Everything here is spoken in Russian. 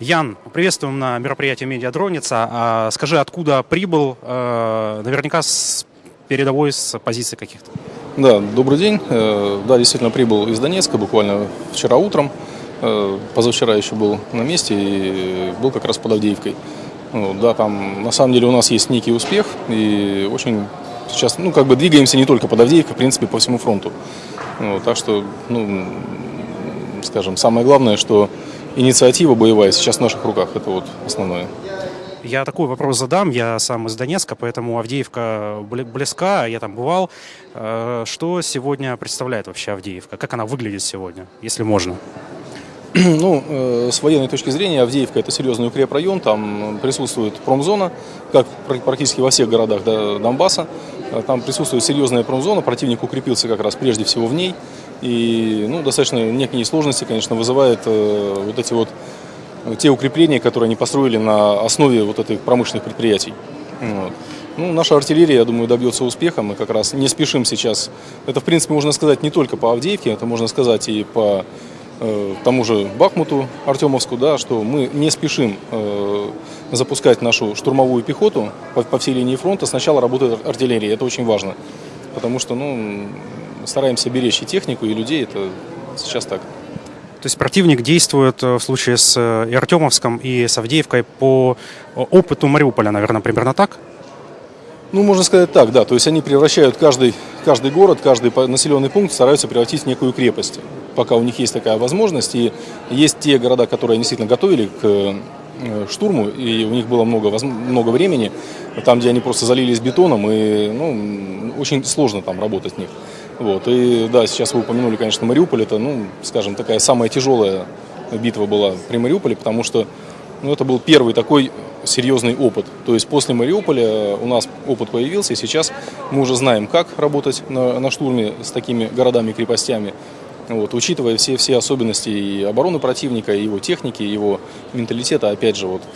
Ян, приветствуем на мероприятии «Медиадроница». А, скажи, откуда прибыл? Э, наверняка с передовой, с позиции каких-то. Да, добрый день. Э, Да, действительно прибыл из Донецка буквально вчера утром. Э, Позавчера еще был на месте и был как раз под Авдеевкой. Ну, Да, там на самом деле у нас есть некий успех и очень сейчас, ну, как бы двигаемся не только под Авдеевкой, в принципе, по всему фронту. Ну, Так что, ну, скажем, самое главное, что инициатива боевая сейчас в наших руках. Это вот основное. Я такой вопрос задам. Я сам из Донецка, поэтому Авдеевка бли- близка, я там бывал. Э, Что сегодня представляет вообще Авдеевка? Как она выглядит сегодня, если можно? Ну, э, с военной точки зрения, Авдеевка – это серьезный укрепрайон, там присутствует промзона, как пр- практически во всех городах да, Донбасса. Э, Там присутствует серьезная промзона, противник укрепился как раз прежде всего в ней. И ну, достаточно некие сложности, конечно, вызывает э, вот эти вот э, те укрепления, которые они построили на основе вот этих промышленных предприятий. Вот. Ну, наша артиллерия, я думаю, добьется успеха. Мы как раз не спешим сейчас. Это, в принципе, можно сказать не только по Авдеевке, это можно сказать и по э, тому же Бахмуту, Артемовску, да, что мы не спешим э, запускать нашу штурмовую пехоту по, по всей линии фронта. Сначала работает артиллерия, это очень важно. Потому что, ну, стараемся беречь и технику, и людей, это сейчас так. То есть противник действует э, в случае с э, и Артемовском, и с Авдеевкой по опыту Мариуполя, наверное, примерно так? Ну, можно сказать так, да. То есть они превращают каждый, каждый город, каждый населенный пункт стараются превратить в некую крепость, пока у них есть такая возможность. И есть те города, которые они действительно готовили к э, штурму, и у них было много, много времени, там, где они просто залились бетоном, и ну, очень сложно там работать в них. Вот. И да, сейчас вы упомянули, конечно, Мариуполь, это, ну, скажем, такая самая тяжелая битва была при Мариуполе, потому что ну, это был первый такой серьезный опыт. То есть после Мариуполя у нас опыт появился, и сейчас мы уже знаем, как работать на, на штурме с такими городами крепостями. Вот, учитывая все, все особенности и обороны противника, и его техники, и его менталитета, опять же, вот,